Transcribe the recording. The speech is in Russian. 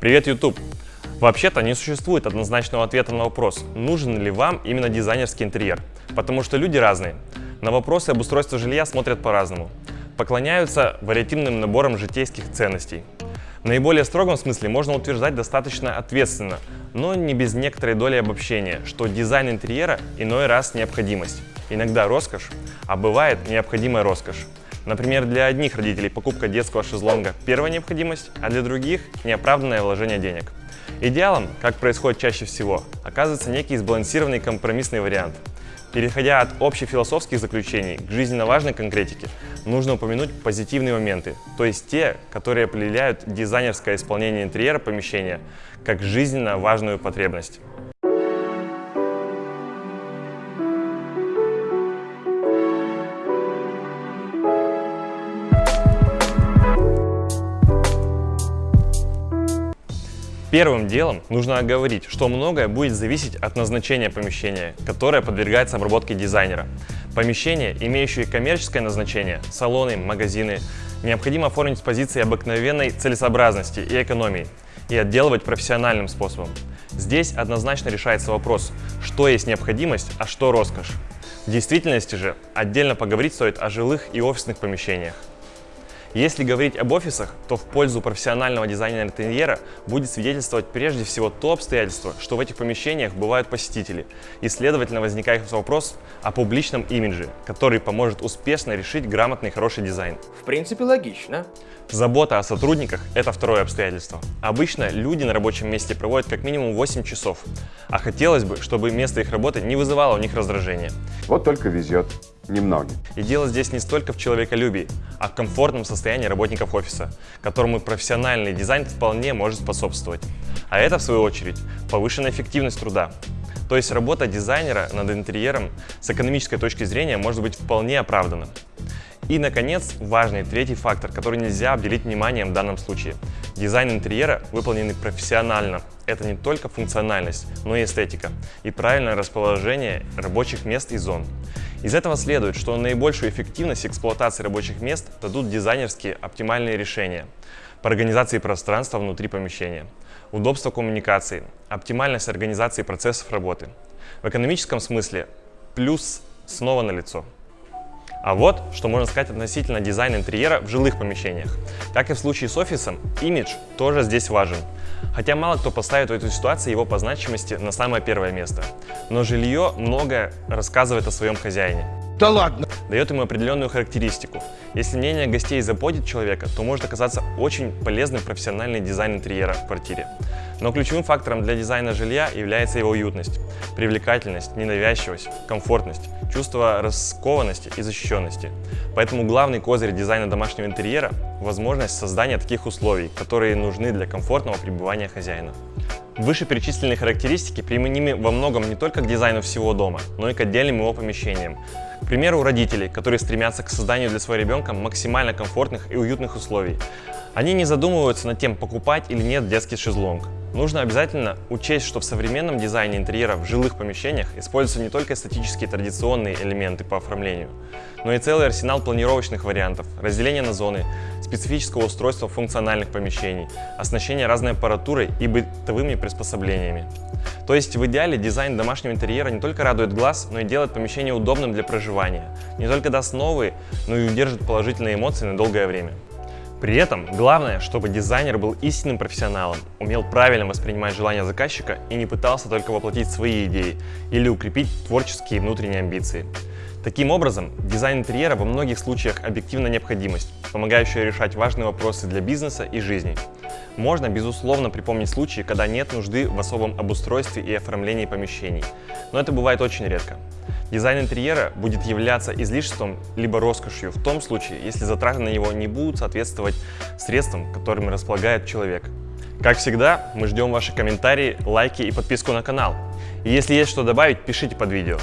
Привет, YouTube! Вообще-то не существует однозначного ответа на вопрос, нужен ли вам именно дизайнерский интерьер, потому что люди разные. На вопросы об устройстве жилья смотрят по-разному. Поклоняются вариативным наборам житейских ценностей. В наиболее строгом смысле можно утверждать достаточно ответственно, но не без некоторой доли обобщения, что дизайн интерьера иной раз необходимость, иногда роскошь, а бывает необходимая роскошь. Например, для одних родителей покупка детского шезлонга – первая необходимость, а для других – неоправданное вложение денег. Идеалом, как происходит чаще всего, оказывается некий сбалансированный компромиссный вариант. Переходя от общефилософских заключений к жизненно важной конкретике, нужно упомянуть позитивные моменты, то есть те, которые определяют дизайнерское исполнение интерьера помещения как жизненно важную потребность. Первым делом нужно оговорить, что многое будет зависеть от назначения помещения, которое подвергается обработке дизайнера. Помещения, имеющие коммерческое назначение, салоны, магазины, необходимо оформить с позиции обыкновенной целесообразности и экономии и отделывать профессиональным способом. Здесь однозначно решается вопрос, что есть необходимость, а что роскошь. В действительности же отдельно поговорить стоит о жилых и офисных помещениях. Если говорить об офисах, то в пользу профессионального дизайнера интерьера будет свидетельствовать прежде всего то обстоятельство, что в этих помещениях бывают посетители, и следовательно возникает вопрос о публичном имидже, который поможет успешно решить грамотный хороший дизайн. В принципе, логично. Забота о сотрудниках – это второе обстоятельство. Обычно люди на рабочем месте проводят как минимум 8 часов, а хотелось бы, чтобы место их работы не вызывало у них раздражения. Вот только везет немногим. И дело здесь не столько в человеколюбии, а в комфортном состоянии работников офиса, которому профессиональный дизайн вполне может способствовать. А это, в свою очередь, повышенная эффективность труда. То есть работа дизайнера над интерьером с экономической точки зрения может быть вполне оправдана. И, наконец, важный третий фактор, который нельзя обделить вниманием в данном случае. Дизайн интерьера, выполненный профессионально, это не только функциональность, но и эстетика и правильное расположение рабочих мест и зон. Из этого следует, что наибольшую эффективность эксплуатации рабочих мест дадут дизайнерские оптимальные решения по организации пространства внутри помещения, удобство коммуникации, оптимальность организации процессов работы. В экономическом смысле плюс снова налицо. А вот, что можно сказать относительно дизайна интерьера в жилых помещениях. Как и в случае с офисом, имидж тоже здесь важен. Хотя мало кто поставит в эту ситуацию его по значимости на самое первое место. Но жилье многое рассказывает о своем хозяине. Да ладно! Дает ему определенную характеристику. Если мнение гостей заботит человека, то может оказаться очень полезным профессиональный дизайн интерьера в квартире. Но ключевым фактором для дизайна жилья является его уютность, привлекательность, ненавязчивость, комфортность, чувство раскованности и защищенности. Поэтому главный козырь дизайна домашнего интерьера – возможность создания таких условий, которые нужны для комфортного пребывания хозяина. Вышеперечисленные характеристики применимы во многом не только к дизайну всего дома, но и к отдельным его помещениям. К примеру, у родителей, которые стремятся к созданию для своего ребенка максимально комфортных и уютных условий. Они не задумываются над тем, покупать или нет детский шезлонг. Нужно обязательно учесть, что в современном дизайне интерьера в жилых помещениях используются не только эстетические традиционные элементы по оформлению, но и целый арсенал планировочных вариантов, разделение на зоны, специфического устройства функциональных помещений, оснащение разной аппаратурой и бытовыми приспособлениями. То есть в идеале дизайн домашнего интерьера не только радует глаз, но и делает помещение удобным для проживания, не только даст новые, но и удержит положительные эмоции на долгое время. При этом главное, чтобы дизайнер был истинным профессионалом, умел правильно воспринимать желания заказчика и не пытался только воплотить свои идеи или укрепить творческие внутренние амбиции. Таким образом, дизайн интерьера во многих случаях объективна необходимость, помогающая решать важные вопросы для бизнеса и жизни. Можно, безусловно, припомнить случаи, когда нет нужды в особом обустройстве и оформлении помещений, но это бывает очень редко. Дизайн интерьера будет являться излишеством либо роскошью в том случае, если затраты на него не будут соответствовать средствам, которыми располагает человек. Как всегда, мы ждем ваши комментарии, лайки и подписку на канал. И если есть что добавить, пишите под видео.